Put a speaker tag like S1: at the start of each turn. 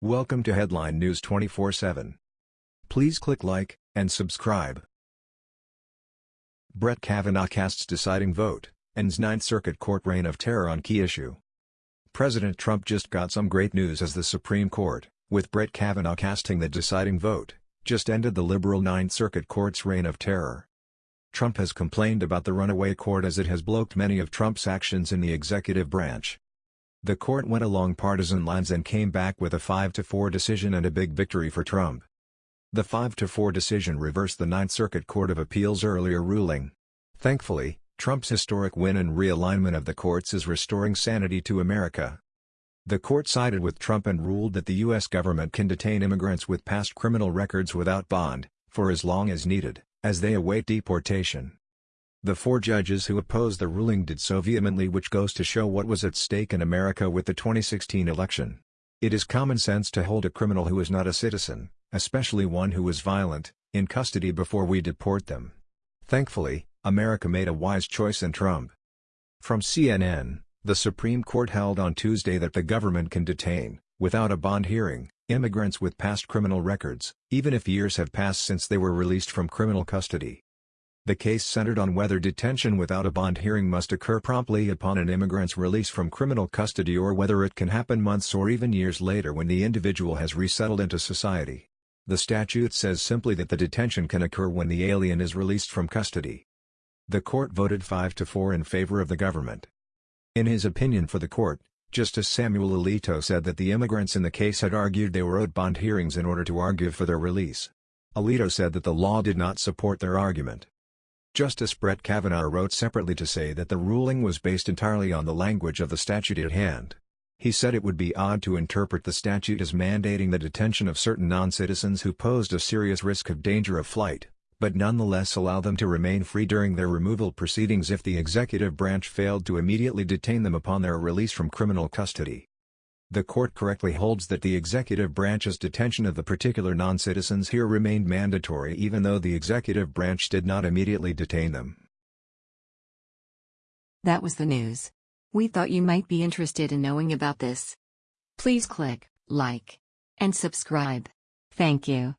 S1: Welcome to Headline News 24/7. Please click like and subscribe. Brett Kavanaugh casts deciding vote, ends Ninth Circuit Court reign of terror on key issue. President Trump just got some great news as the Supreme Court, with Brett Kavanaugh casting the deciding vote, just ended the liberal Ninth Circuit Court's reign of terror. Trump has complained about the runaway court as it has blocked many of Trump's actions in the executive branch. The court went along partisan lines and came back with a 5-4 decision and a big victory for Trump. The 5-4 decision reversed the Ninth Circuit Court of Appeals' earlier ruling. Thankfully, Trump's historic win and realignment of the courts is restoring sanity to America. The court sided with Trump and ruled that the U.S. government can detain immigrants with past criminal records without bond, for as long as needed, as they await deportation. The four judges who opposed the ruling did so vehemently which goes to show what was at stake in America with the 2016 election. It is common sense to hold a criminal who is not a citizen, especially one who is violent, in custody before we deport them. Thankfully, America made a wise choice in Trump. From CNN, the Supreme Court held on Tuesday that the government can detain, without a bond hearing, immigrants with past criminal records, even if years have passed since they were released from criminal custody. The case centered on whether detention without a bond hearing must occur promptly upon an immigrant's release from criminal custody or whether it can happen months or even years later when the individual has resettled into society. The statute says simply that the detention can occur when the alien is released from custody. The court voted 5 to 4 in favor of the government. In his opinion for the court, Justice Samuel Alito said that the immigrants in the case had argued they were owed bond hearings in order to argue for their release. Alito said that the law did not support their argument. Justice Brett Kavanaugh wrote separately to say that the ruling was based entirely on the language of the statute at hand. He said it would be odd to interpret the statute as mandating the detention of certain non-citizens who posed a serious risk of danger of flight, but nonetheless allow them to remain free during their removal proceedings if the executive branch failed to immediately detain them upon their release from criminal custody. The court correctly holds that the executive branch's detention of the particular non-citizens here remained mandatory even though the executive branch did not immediately detain them.
S2: That was the news. We thought you might be interested in knowing about this. Please click like and subscribe. Thank you.